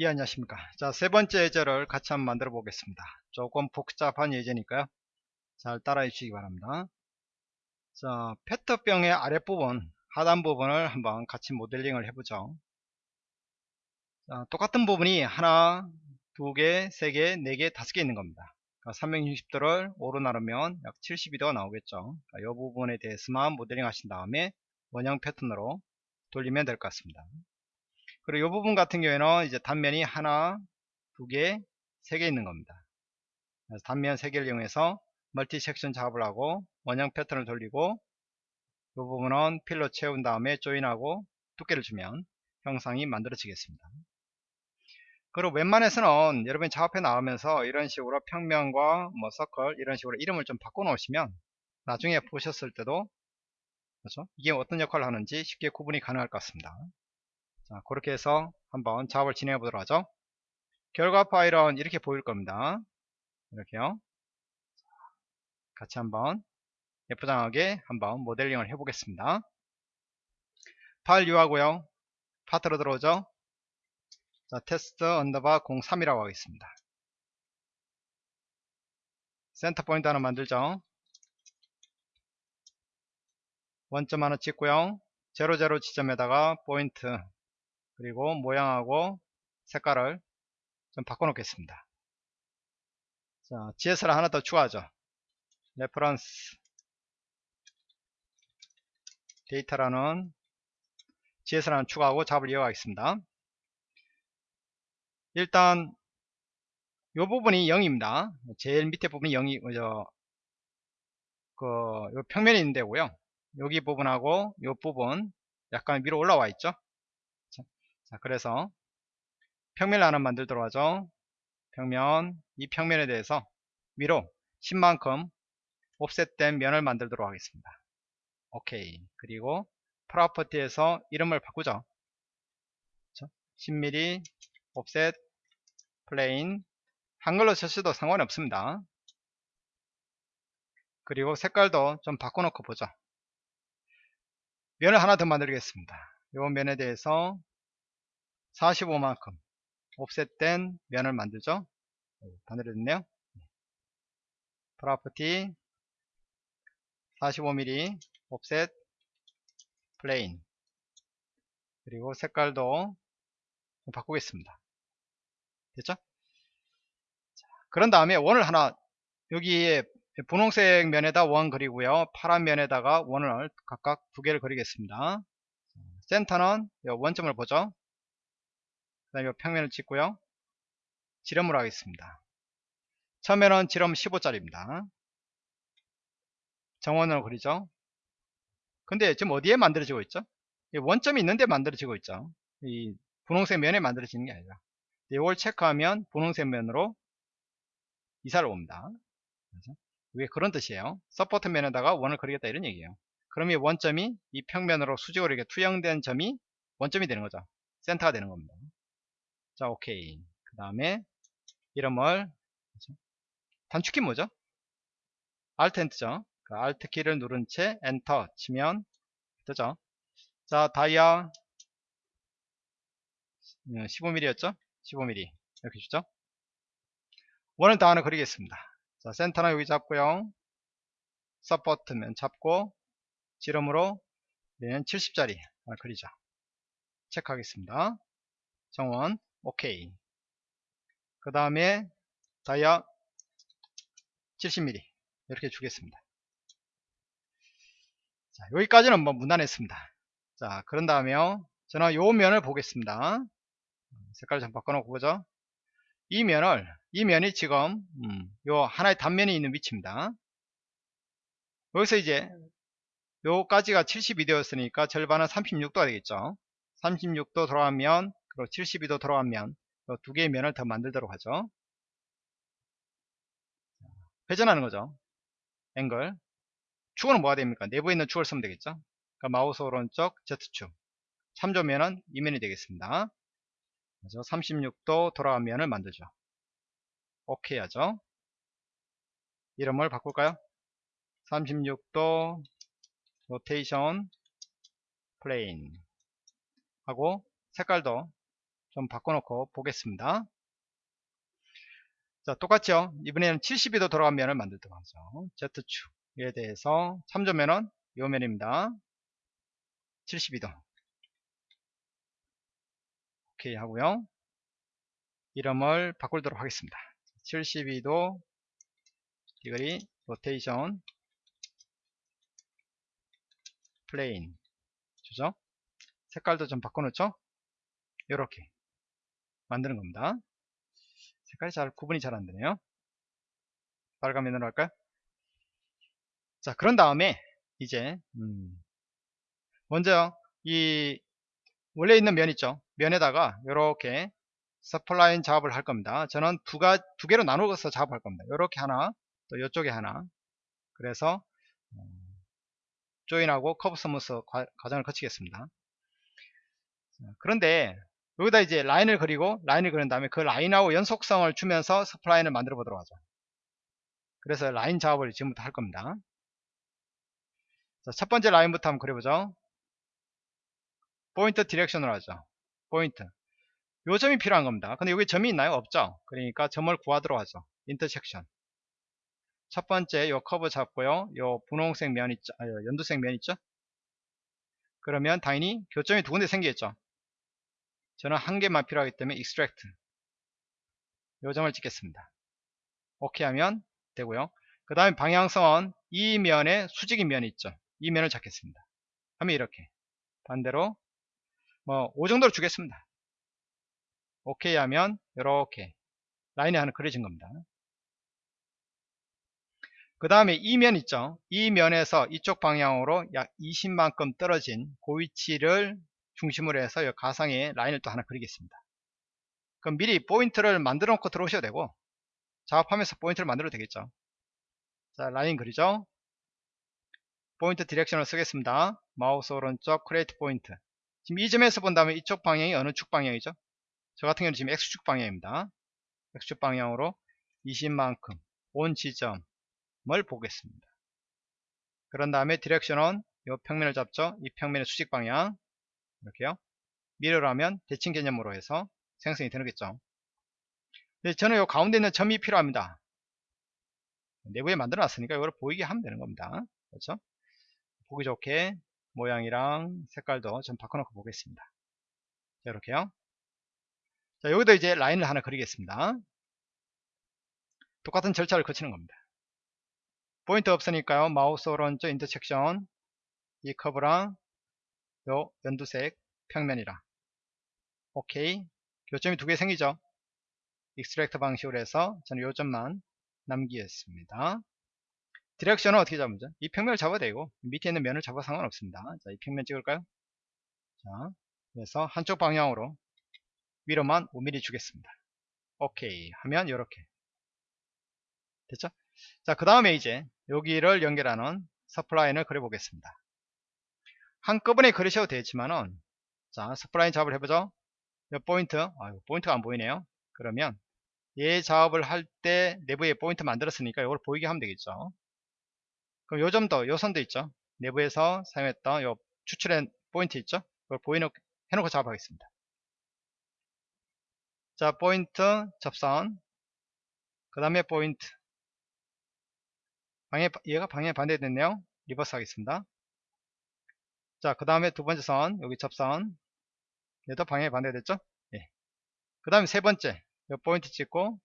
예 안녕하십니까. 자 세 번째 예제를 같이 한번 만들어 보겠습니다. 조금 복잡한 예제니까요. 잘 따라해 주시기 바랍니다. 자 페트병의 아랫부분 하단 부분을 한번 같이 모델링을 해보죠. 자, 똑같은 부분이 하나 두 개 세 개 네 개 다섯 개 있는 겁니다. 그러니까 360도를 5로 나누면 약 72도가 나오겠죠. 이 부분에 대해서만 모델링 하신 다음에 원형 패턴으로 돌리면 될 것 같습니다 그리고 이 부분 같은 경우에는 이제 단면이 하나, 두 개, 세 개 있는 겁니다. 그래서 단면 세 개를 이용해서 멀티 섹션 작업을 하고 원형 패턴을 돌리고 이 부분은 필로 채운 다음에 조인하고 두께를 주면 형상이 만들어지겠습니다. 그리고 웬만해서는 여러분이 작업해 나오면서 이런 식으로 평면과 뭐 서클 이런 식으로 이름을 좀 바꿔 놓으시면 나중에 보셨을 때도 그렇죠? 이게 어떤 역할을 하는지 쉽게 구분이 가능할 것 같습니다. 자, 그렇게 해서 한번 작업을 진행해 보도록 하죠. 결과 파일은 이렇게 보일 겁니다. 이렇게요. 같이 한번 예쁘장하게 한번 모델링을 해 보겠습니다. 파일 new하고요. 파트로 들어오죠. 자, 테스트 underbar 03이라고 하겠습니다. 센터 포인트 하나 만들죠. 원점 하나 찍고요. 00 지점에다가 포인트 그리고 모양하고 색깔을 좀 바꿔 놓겠습니다. 자 GS를 하나 더 추가하죠. reference. 데이터라는 GS를 하나 추가하고 작업을 이어가겠습니다. 일단 이 부분이 0입니다. 제일 밑에 부분이 0이 저, 그, 요 평면에 있는 데고요. 여기 부분하고 이 부분 약간 위로 올라와 있죠 자 그래서 평면을 하나 만들도록 하죠. 평면 이 평면에 대해서 위로 10만큼 옵셋된 면을 만들도록 하겠습니다. 오케이. 그리고 프로퍼티에서 이름을 바꾸죠. 10mm offset plane 한글로 쓰셔도 상관이 없습니다. 그리고 색깔도 좀 바꿔놓고 보죠. 면을 하나 더 만들겠습니다. 이 면에 대해서 45만큼 offset된 면을 만들죠. 반대로 됐네요. property 45mm offset plane. 그리고 색깔도 바꾸겠습니다. 됐죠? 자, 그런 다음에 원을 하나 여기에 분홍색 면에다 원 그리고요. 파란 면에다가 원을 각각 두 개를 그리겠습니다. 센터는 원점을 보죠 그 다음에 평면을 찍고요. 지름으로 하겠습니다. 처음에는 지름 15짜리입니다. 정원으로 그리죠. 근데 지금 어디에 만들어지고 있죠? 원점이 있는데 만들어지고 있죠. 이 분홍색 면에 만들어지는 게 아니라. 이걸 체크하면 분홍색 면으로 이사를 옵니다. 왜 그런 뜻이에요. support 면에다가 원을 그리겠다 이런 얘기예요. 그럼 이 원점이 이 평면으로 수직으로 이렇게 투영된 점이 원점이 되는 거죠. 센터가 되는 겁니다 자 오케이. 그 다음에 이름을 단축키 뭐죠? Alt 엔터죠. 그 Alt 키를 누른 채 엔터 치면 뜨죠. 자 dia 15mm였죠? 어, 15mm 이렇게 주죠. 원을 다 하나 그리겠습니다. 자 센터는 여기 잡고요. support면 잡고 지름으로 얘는 70짜리. 하나 그리자 체크하겠습니다. 정원 오케이. 그 다음에 다이아 70mm 이렇게 주겠습니다. 자 여기까지는 뭐 무난했습니다. 자 그런 다음에요 저는 요 면을 보겠습니다. 색깔 좀 바꿔놓고 보죠. 이 면을 이 면이 지금 음, 요 하나의 단면이 있는 위치입니다. 여기서 이제 요까지가 72도였으니까 절반은 36도가 되겠죠. 36도 돌아가면 그리고 72도 돌아가면 두 개의 면을 더 만들도록 하죠. 회전하는 거죠. 앵글. 축은 뭐가 됩니까? 내부에 있는 축을 쓰면 되겠죠. 그러니까 마우스 오른쪽 Z축. 참조면은 이면이 되겠습니다. 그래서 36도 돌아간 면을 만들죠. 오케이 하죠. 이름을 바꿀까요? 36도 rotation plane 하고 색깔도 좀 바꿔놓고 보겠습니다. 자, 똑같죠? 이번에는 72도 돌아간 면을 만들도록 하죠. Z축에 대해서 참조면은 요 면입니다. 72도. 오케이 하고요. 이름을 바꾸도록 하겠습니다. 72도 degree rotation plane 주죠. 색깔도 좀 바꿔놓죠. 이렇게 만드는 겁니다. 색깔이 잘 구분이 잘 안 되네요. 빨간 면으로 할까요? 자 그런 다음에 이제 음 먼저 이 원래 있는 면 있죠. 면에다가 이렇게 spline 작업을 할 겁니다. 저는 두가 두 개로 나누어서 작업할 겁니다. 이렇게 하나, 또 이쪽에 하나. 그래서 join하고 커브 smooth 과정을 거치겠습니다. 그런데 여기다 이제 라인을 그리고 라인을 그린 다음에 그 라인하고 연속성을 주면서 spline을 만들어 보도록 하죠. 그래서 라인 작업을 지금부터 할 겁니다. 자, 첫 번째 라인부터 한번 그려보죠. 포인트 direction으로 하죠. 포인트. 요 점이 필요한 겁니다. 근데 여기 점이 있나요? 없죠. 그러니까 점을 구하도록 하죠. intersection. 첫 번째 요 커브 잡고요. 요 분홍색 면 있죠. 아, 연두색 면 있죠. 그러면 당연히 교점이 두 군데 생기겠죠. 저는 한 개만 필요하기 때문에 extract 요 점을 찍겠습니다. 오케이 하면 되고요. 그 다음에 방향성은 이 면에 수직인 면이 있죠. 이 면을 잡겠습니다. 하면 이렇게 반대로 뭐 5 정도로 주겠습니다. 오케이 하면 이렇게 라인이 하나 그려진 겁니다. 그 다음에 이 면 있죠. 이 면에서 이쪽 방향으로 약 20만큼 떨어진 그 위치를 중심으로 해서 이 가상의 라인을 또 하나 그리겠습니다. 그럼 미리 포인트를 만들어 놓고 들어오셔도 되고 작업하면서 포인트를 만들어도 되겠죠. 자 라인 그리죠. 포인트 direction을 쓰겠습니다. 마우스 오른쪽 create 포인트 지금 이 점에서 본다면 이쪽 방향이 어느 축 방향이죠? 저 같은 경우는 지금 X축 방향입니다. X축 방향으로 20만큼 온 지점을 보겠습니다. 그런 다음에 direction은 이 평면을 잡죠. 이 평면의 수직 방향 이렇게요. mirror라면 대칭 개념으로 해서 생성이 되겠죠. 네, 저는 이 가운데 있는 점이 필요합니다. 내부에 만들어 놨으니까 이걸 보이게 하면 되는 겁니다. 그렇죠? 보기 좋게 모양이랑 색깔도 좀 바꿔놓고 보겠습니다. 자, 이렇게요. 자, 여기도 이제 라인을 하나 그리겠습니다. 똑같은 절차를 거치는 겁니다. 포인트 없으니까요. 마우스 오른쪽 인터섹션 이 커브랑 요 연두색 평면이랑 오케이 교점이 두 개 생기죠. extract 방식으로 해서 저는 요점만 남기겠습니다. direction은 어떻게 잡으죠? 이 평면을 잡아도 되고 밑에 있는 면을 잡아 상관없습니다. 자, 이 평면 찍을까요? 자, 그래서 한쪽 방향으로 위로만 5mm 주겠습니다. 오케이 하면 이렇게 됐죠? 자, 그 다음에 이제 여기를 연결하는 spline을 그려보겠습니다. 한꺼번에 그리셔도 되지만은 자, spline 작업을 해보죠. 이 포인트, 아, 포인트가 안 보이네요. 그러면 얘 작업을 할 때 내부에 포인트 만들었으니까 이걸 보이게 하면 되겠죠. 그럼 요 점도, 요 선도 있죠. 내부에서 사용했던 요 추출한 포인트 있죠. 그걸 보이놓고 해놓고 작업하겠습니다. 자, 포인트 접선. 그 다음에 포인트. 방향, 얘가 방향 반대됐네요. reverse 하겠습니다. 자, 그 다음에 두 번째 선, 여기 접선. 얘도 방향 반대됐죠? 예. 그 다음에 세 번째, 요 포인트 찍고,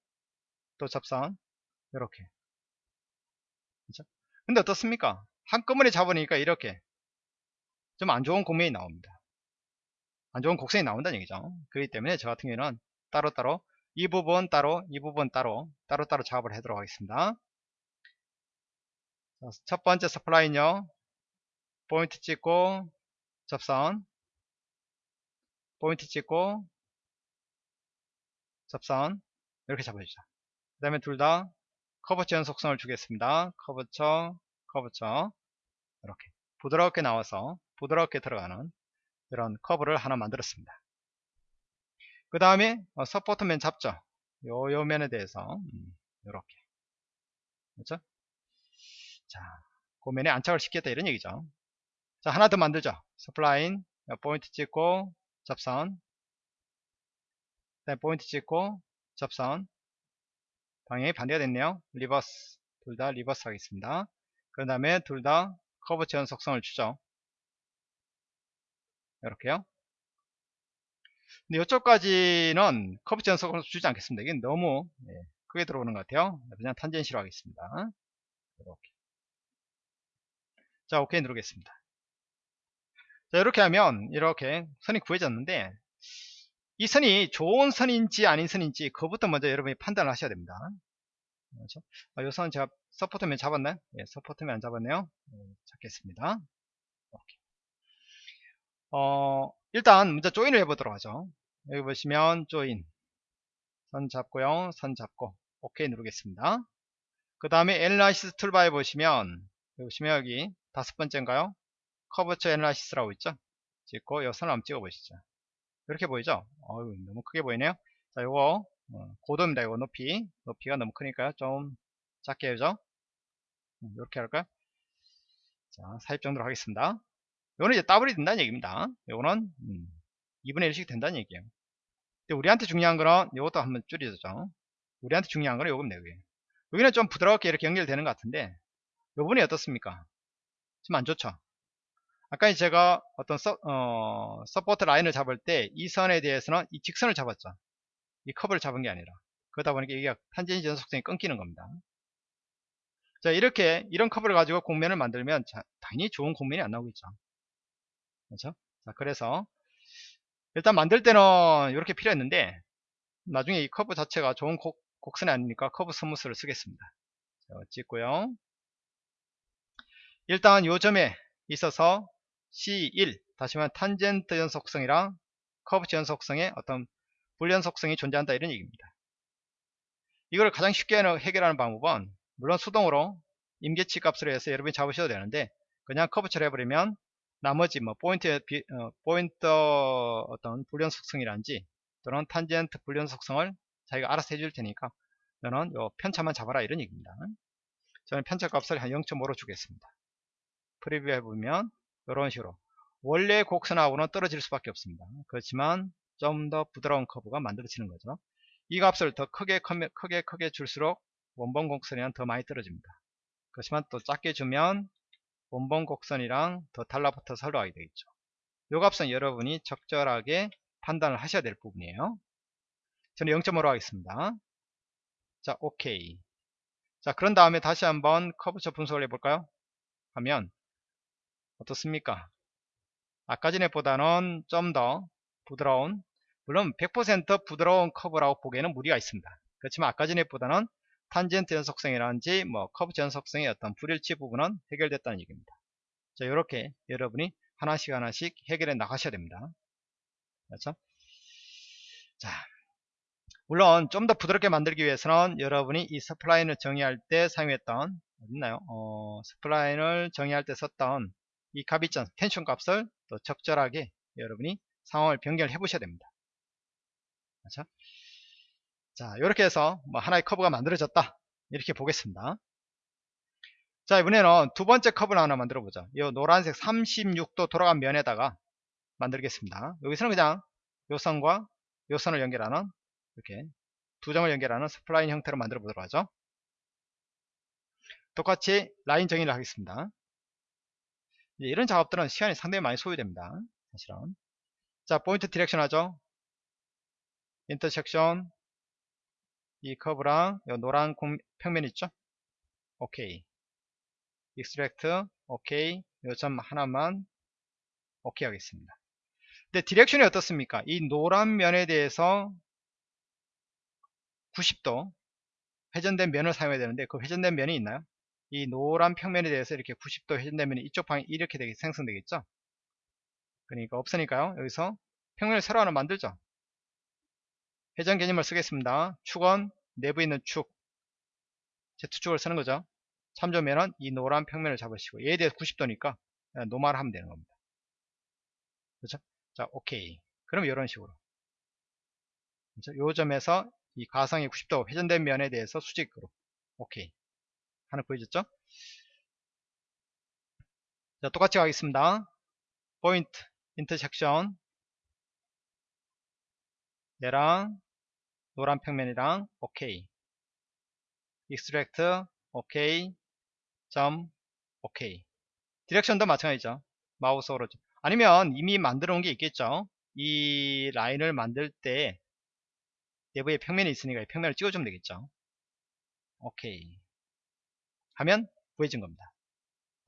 또 접선. 이렇게. 그죠? 근데 어떻습니까? 한꺼번에 잡으니까 이렇게 좀 안 좋은 곡면이 나옵니다. 안 좋은 곡선이 나온다는 얘기죠. 그렇기 때문에 저 같은 경우는 따로따로 이 부분 따로 이 부분 따로 따로따로 작업을 하도록 하겠습니다 첫 번째 spline 요 포인트 찍고 접선 포인트 찍고 접선 이렇게 잡아주죠 그 다음에 둘 다 curvature 연속성을 주겠습니다. curvature curvature. 이렇게. 부드럽게 나와서 부드럽게 들어가는 이런 커브를 하나 만들었습니다. 그 다음에 어, support면 잡죠. 요, 요 면에 대해서. 이렇게. 음, 그렇죠? 자, 그 면에 안착을 시켰다 이런 얘기죠. 자, 하나 더 만들죠. spline 포인트 찍고 접선 포인트 찍고 접선 방향이 반대가 됐네요. reverse 둘 다 reverse 하겠습니다. 그 다음에 둘 다 curvature 연속성을 주죠. 이렇게요. 근데 이쪽까지는 curvature 연속성을 주지 않겠습니다. 이게 너무 예, 크게 들어오는 것 같아요. 그냥 tangency로 하겠습니다. 이렇게. 자 오케이 누르겠습니다 자 이렇게 하면 이렇게 선이 구해졌는데 이 선이 좋은 선인지 아닌 선인지 그것부터 먼저 여러분이 판단을 하셔야 됩니다. 그렇죠? 아, 이 선은 제가 support면 잡았나요? 예, support면 안 잡았네요. 예, 잡겠습니다. 이렇게. 어, 일단 먼저 join을 해보도록 하죠. 여기 보시면 join. 선 잡고요. 선 잡고. 오케이 누르겠습니다. 그 다음에 analysis toolbar에 보시면 여기 보시면 여기 다섯 번째인가요 curvature analysis라고 있죠? 찍고 이 선을 한번 찍어 보시죠. 이렇게 보이죠? 어유 너무 크게 보이네요. 자 요거 어, 고도입니다. 이거 높이. 높이가 너무 크니까요. 좀 작게 해죠? 이렇게 할까요? 자 삽입 정도로 하겠습니다. 요거는 이제 더블이 된다는 얘기입니다. 요거는 음, 2분의 1씩 된다는 얘기예요. 근데 우리한테 중요한 거는 요것도 한번 줄이죠. 우리한테 중요한 거는 요겁니다 여기. 여기는 좀 부드럽게 이렇게 연결되는 것 같은데 요 부분이 어떻습니까? 좀 안 좋죠 아까 제가 어떤 서, 어, support 라인을 잡을 때 이 선에 대해서는 이 직선을 잡았죠. 이 커브를 잡은 게 아니라. 그러다 보니까 이게 tangency 연속성이 끊기는 겁니다. 자, 이렇게, 이런 커브를 가지고 곡면을 만들면 자, 당연히 좋은 곡면이 안 나오겠죠. 그렇죠? 자, 그래서 일단 만들 때는 이렇게 필요했는데 나중에 이 커브 자체가 좋은 곡, 곡선이 아니니까 curve smooth를 쓰겠습니다. 자, 찍고요. 일단 요 점에 있어서 C1 다시 말하면 탄젠트 연속성이랑 curvature 연속성의 어떤 불연속성이 존재한다 이런 얘기입니다. 이걸 가장 쉽게 해결하는 방법은 물론 수동으로 임계치 값으로 해서 여러분이 잡으셔도 되는데 그냥 curvature 처리해버리면 나머지 뭐 포인트 비, 어, 포인트 어떤 불연속성이라든지 또는 탄젠트 불연속성을 자기가 알아서 해줄 테니까 너는 요 편차만 잡아라 이런 얘기입니다. 저는 편차 값을 한 0.5로 주겠습니다. preview 해보면 이런 식으로 원래 곡선하고는 떨어질 수밖에 없습니다. 그렇지만 좀 더 부드러운 커브가 만들어지는 거죠. 이 값을 더 크게 크게 크게 줄수록 원본 곡선이랑 더 많이 떨어집니다. 그렇지만 또 작게 주면 원본 곡선이랑 더 달라붙어서 흘러가게 되겠죠. 이 값은 여러분이 적절하게 판단을 하셔야 될 부분이에요. 저는 0.5로 하겠습니다. 자, 오케이. 자, 그런 다음에 다시 한번 curvature 분석을 해볼까요? 하면 어떻습니까? 아까 전에 보다는 좀 더 부드러운 물론 100% 부드러운 커브라고 보기에는 무리가 있습니다. 그렇지만 아까 전에 보다는 탄젠트 연속성이라든지 뭐 curvature 연속성의 어떤 불일치 부분은 해결됐다는 얘기입니다. 자 이렇게 여러분이 하나씩 하나씩 해결해 나가셔야 됩니다. 그렇죠? 자 물론 좀 더 부드럽게 만들기 위해서는 여러분이 이 spline을 정의할 때 사용했던 어딨나요? 어, spline을 정의할 때 썼던 이 값이점 텐션 값을 또 적절하게 여러분이 상황을 변경해 보셔야 됩니다. 그렇죠? 자, 이렇게 해서 뭐 하나의 커브가 만들어졌다. 이렇게 보겠습니다. 자, 이번에는 두 번째 커브를 하나 만들어 보죠. 이 노란색 36도 돌아간 면에다가 만들겠습니다. 여기서는 그냥 요 선과 요 선을 연결하는 이렇게 두 점을 연결하는 spline 형태로 만들어 보도록 하죠. 똑같이 라인 정의를 하겠습니다. 이런 작업들은 시간이 상당히 많이 소요됩니다. 사실은. 자, point direction 하죠. intersection 이 커브랑 이 노란 공, 평면 있죠? 오케이. Extract 오케이. 요점 하나만 오케이 하겠습니다. 근데 direction이 어떻습니까? 이 노란 면에 대해서 90도 회전된 면을 사용해야 되는데 그 회전된 면이 있나요? 이 노란 평면에 대해서 이렇게 90도 회전되면 이쪽 방향이 이렇게 되게 생성되겠죠? 그러니까 없으니까요. 여기서 평면을 새로 하나 만들죠. 회전 개념을 쓰겠습니다. 축은 내부에 있는 축. Z축을 쓰는 거죠. 참조면은 이 노란 평면을 잡으시고 얘에 대해서 90도니까 노말 하면 되는 겁니다. 그렇죠? 자 오케이. 그럼 이런 식으로. 그렇죠? 요 점에서 이 가상의 90도 회전된 면에 대해서 수직으로. 오케이 하나 보여줬죠? 자, 똑같이 가겠습니다. 포인트, 인터섹션 얘랑 노란 평면이랑 오케이 extract 오케이 점 오케이 디렉션도 마찬가지죠. 마우스 오른쪽 아니면 이미 만들어 놓은 게 있겠죠? 이 라인을 만들 때 내부에 평면이 있으니까 이 평면을 찍어주면 되겠죠? 오케이 하면 구해진 겁니다.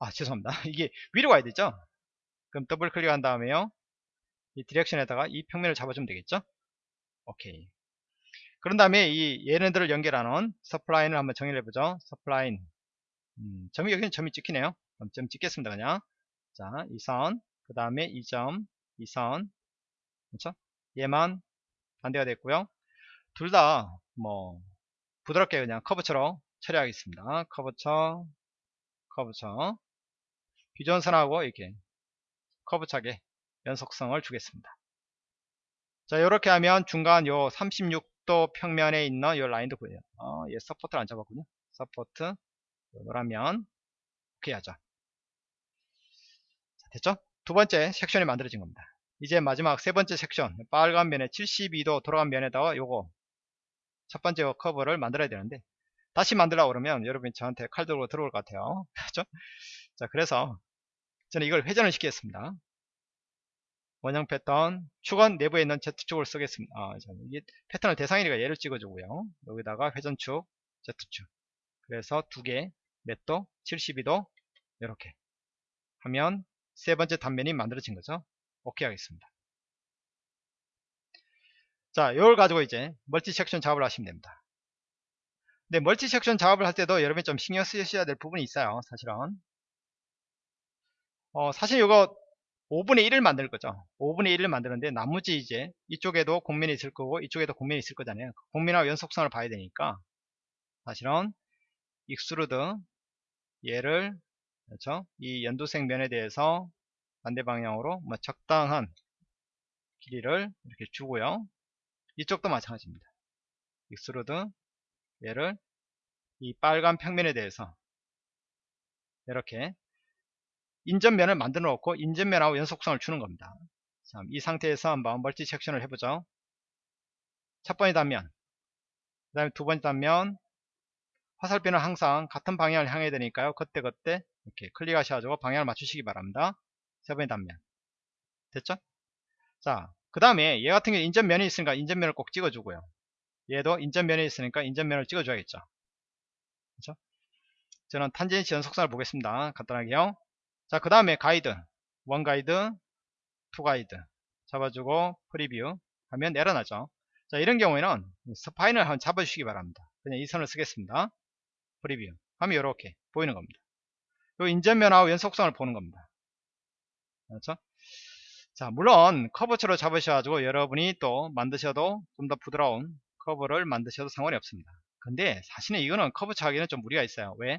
아 죄송합니다. 이게 위로 가야 되죠? 그럼 더블 클릭한 다음에요. 이 direction에다가 이 평면을 잡아주면 되겠죠? 오케이. 그런 다음에 이 얘네들을 연결하는 spline을 한번 정의를 해보죠. spline 음, 점이 여기는 점이 찍히네요. 그럼 점 찍겠습니다 그냥. 자 이 선 그 다음에 이 점 이 선. 그렇죠? 얘만 반대가 됐고요. 둘 다 뭐 부드럽게 그냥 커브처럼 처리하겠습니다. curvature 커브처 비전선하고 이렇게 커브차게 연속성을 주겠습니다. 자 이렇게 하면 중간 요 36도 평면에 있는 요 라인도 보여요. 어, 얘 support를 안 잡았군요. support 노란 면 오케이 하죠 자, 됐죠? 두 번째 섹션이 만들어진 겁니다. 이제 마지막 세 번째 섹션 빨간 면에 72도 돌아간 면에다가 요거 첫 번째 커브를 만들어야 되는데 다시 만들려고 그러면 여러분이 저한테 칼 들고 들어올 것 같아요. 그렇죠? 자 그래서 저는 이걸 회전을 시키겠습니다. 원형 패턴 축은 내부에 있는 Z축을 쓰겠습니다. 아, 이게 패턴을 대상이니까 얘를 찍어주고요. 여기다가 회전축 Z축. 그래서 두개 넷도? 72도? 이렇게 하면 세 번째 단면이 만들어진 거죠? 오케이 하겠습니다. 자 이걸 가지고 이제 multi section 작업을 하시면 됩니다 근데 multi section 작업을 할 때도 여러분이 좀 신경 쓰셔야 될 부분이 있어요 사실은. 어, 사실 이거 5분의 1을 만들 거죠. 5분의 1을 만드는데 나머지 이제 이쪽에도 곡면이 있을 거고 이쪽에도 곡면이 있을 거잖아요. 곡면하고 연속성을 봐야 되니까. 사실은 extrude 얘를 그렇죠? 이 연두색 면에 대해서 반대 방향으로 뭐 적당한 길이를 이렇게 주고요. 이쪽도 마찬가지입니다. extrude 얘를 이 빨간 평면에 대해서 이렇게 인접면을 만들어 놓고 인접면하고 연속성을 주는 겁니다. 자, 이 상태에서 한번 multi section을 해보죠. 첫 번째 단면, 그 다음에 두 번째 단면, 화살표는 항상 같은 방향을 향해야 되니까요. 그때그때 이렇게 클릭하셔가지고 방향을 맞추시기 바랍니다. 세 번째 단면. 됐죠? 자, 그 다음에 얘 같은 경우 인접면이 있으니까 인접면을 꼭 찍어주고요. 얘도 인접면에 있으니까 인접면을 찍어줘야겠죠. 그렇죠? 저는 tangency 연속성을 보겠습니다. 간단하게요. 자, 그 다음에 가이드. one guide, two guide. 잡아주고 preview 하면 에러나죠. 자, 이런 경우에는 spine을 한번 잡아주시기 바랍니다. 그냥 이 선을 쓰겠습니다. preview 하면 이렇게 보이는 겁니다. 요 인전면하고 연속성을 보는 겁니다. 그렇죠? 자, 물론 커브처로 잡으셔가지고 여러분이 또 만드셔도 좀 더 부드러운 커브를 만드셔도 상관이 없습니다. 근데 사실은 이거는 커브 차기는 좀 무리가 있어요. 왜?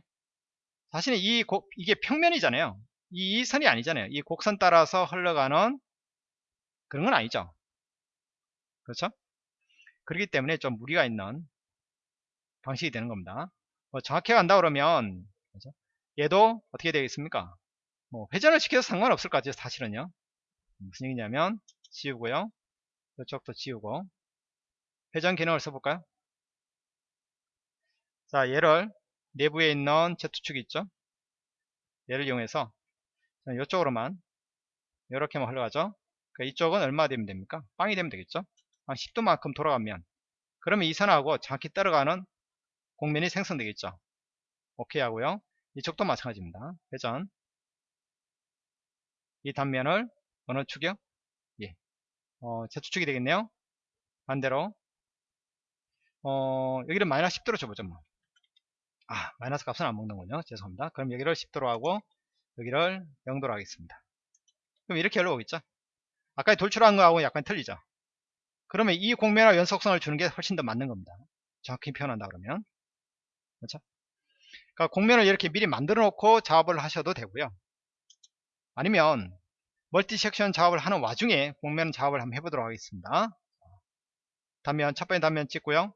사실은 이 고, 이게 평면이잖아요. 이, 이 선이 아니잖아요. 이 곡선 따라서 흘러가는 그런 건 아니죠. 그렇죠? 그렇기 때문에 좀 무리가 있는 방식이 되는 겁니다. 뭐 정확히 간다 그러면 그렇죠? 얘도 어떻게 되겠습니까? 뭐 회전을 시켜서 상관없을 것 같아요. 사실은요. 무슨 얘기냐면 지우고요. 이쪽도 지우고 회전 기능을 써볼까요? 자 얘를 내부에 있는 Z축이 있죠. 얘를 이용해서 이쪽으로만 이렇게만 흘러가죠? 그러니까 이쪽은 얼마 되면 됩니까? 빵이 되면 되겠죠? 한 10도만큼 돌아가면 그러면 이 선하고 정확히 따라가는 공면이 생성되겠죠? 오케이 하고요. 이쪽도 마찬가지입니다. 회전. 이 단면을 어느 축이요? 예. 어, Z축이 되겠네요. 반대로 어, 여기를 마이너스 10도로 줘보죠 뭐. 아 마이너스 값은 안 먹는군요 죄송합니다 그럼 여기를 10도로 하고 여기를 0도로 하겠습니다. 그럼 이렇게 흘러오겠죠? 아까 돌출한 거하고 약간 틀리죠? 그러면 이 곡면과 연속성을 주는 게 훨씬 더 맞는 겁니다. 정확히 표현한다 그러면. 그렇죠? 그러니까 곡면을 이렇게 미리 만들어 놓고 작업을 하셔도 되고요. 아니면 multi section 작업을 하는 와중에 곡면 작업을 한번 해보도록 하겠습니다. 단면, 첫 번째 단면 찍고요.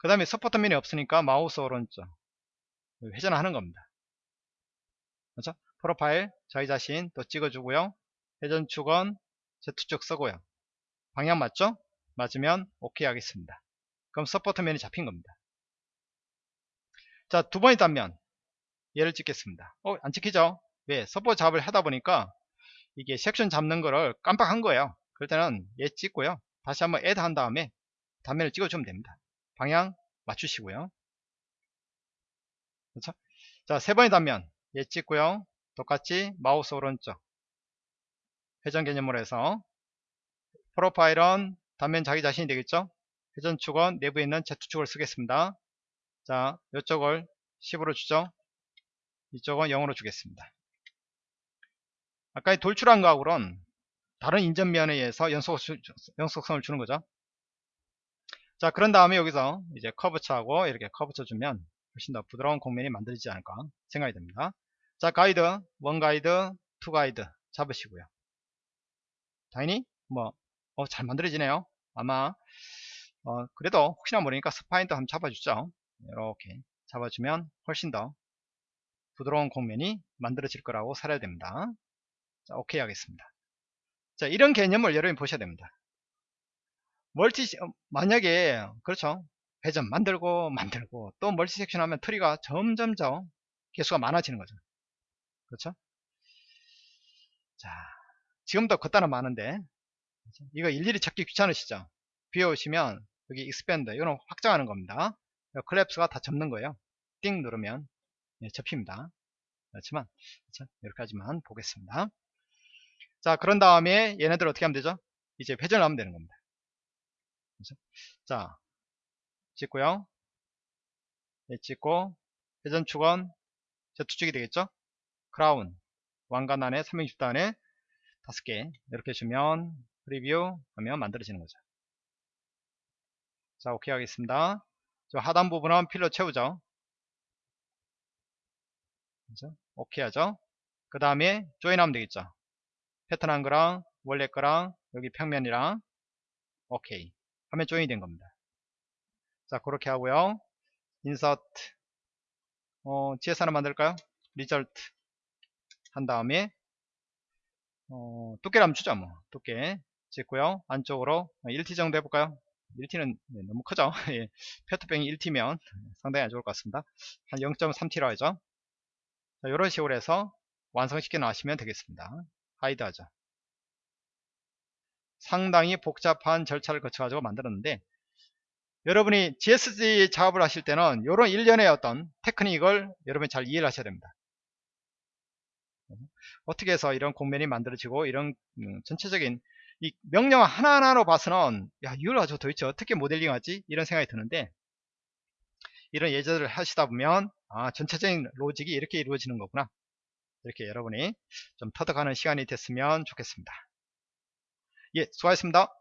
그 다음에 support 면이 없으니까 마우스 오른쪽 회전하는 겁니다. 그렇죠? profile 저희 자신 또 찍어주고요. 회전 축은 Z축 쓰고요. 방향 맞죠? 맞으면 오케이 하겠습니다. 그럼 support면이 잡힌 겁니다. 자, 두 번째 단면 얘를 찍겠습니다. 어, 안 찍히죠? 왜? support 잡을 하다 보니까 이게 섹션 잡는 거를 깜빡한 거예요. 그럴 때는 얘 찍고요. 다시 한번 add 한 다음에 단면을 찍어주면 됩니다. 방향 맞추시고요. 그렇죠? 자, 세 번의 단면 얘 찍고요. 똑같이 마우스 오른쪽 회전 개념으로 해서 프로파일은 단면 자기 자신이 되겠죠? 회전축은 내부에 있는 Z축을 쓰겠습니다. 자, 이쪽을 10으로 주죠. 이쪽은 0으로 주겠습니다. 아까 돌출한 거하고는 다른 인접면에 의해서 연속, 연속성을 주는 거죠. 자, 그런 다음에 여기서 이제 커브처하고 이렇게 curvature 주면 훨씬 더 부드러운 곡면이 만들어지지 않을까 생각이 됩니다. 자, 가이드, one guide, two guide 잡으시고요. 당연히 뭐, 어, 잘 만들어지네요. 아마, 어, 그래도 혹시나 모르니까 spine도 한번 잡아주죠. 이렇게 잡아주면 훨씬 더 부드러운 곡면이 만들어질 거라고 사료됩니다. 자, 오케이 하겠습니다. 자, 이런 개념을 여러분이 보셔야 됩니다. multi, 어, 만약에, 그렇죠. 회전 만들고, 만들고, 또 multi section 하면 tree가 점점점 개수가 많아지는 거죠. 그렇죠? 자, 지금도 걷다는 많은데, 그렇죠? 이거 일일이 찾기 귀찮으시죠? view 오시면, 여기 expand, 이거는 확장하는 겁니다. collapse가 다 접는 거예요. 띵 누르면, 예, 접힙니다. 그렇지만, 그렇죠? 여기까지만 보겠습니다. 자, 그런 다음에 얘네들 어떻게 하면 되죠? 이제 회전을 하면 되는 겁니다. 그렇죠? 자, 찍고요. 예, 찍고, 회전축은 Z축이 되겠죠? 크라운, 왕관 안에 360도 안에 5개 이렇게 주면 프리뷰 하면 만들어지는 거죠. 자, 오케이 하겠습니다. 저 하단 부분은 fill로 채우죠. 그렇죠? 오케이 하죠. 그 다음에 join하면 되겠죠. 패턴 한 거랑 원래 거랑 여기 평면이랑 오케이 하면 join이 된 겁니다. 자 그렇게 하고요. insert. 어, GS 하나 만들까요? result. 한 다음에 어, 두께를 한번 주죠 뭐. 두께 찍고요. 안쪽으로 1T 정도 해볼까요? 1T는 네, 너무 크죠? 예, 페트병이 1T면 상당히 안 좋을 것 같습니다. 한 0.3T로 하죠. 자, 이런 식으로 해서 완성시켜 나시면 되겠습니다. 하이드 하죠 상당히 복잡한 절차를 거쳐 가지고 만들었는데 여러분이 GSG 작업을 하실 때는 이런 일련의 어떤 테크닉을 여러분이 잘 이해를 하셔야 됩니다. 어떻게 해서 이런 공면이 만들어지고 이런 음, 전체적인 이 명령 하나하나로 봐서는 야 이걸 아주 도대체 어떻게 모델링 하지? 이런 생각이 드는데 이런 예제를 하시다 보면 아 전체적인 로직이 이렇게 이루어지는 거구나. 이렇게 여러분이 좀 터득하는 시간이 됐으면 좋겠습니다 예 수고하셨습니다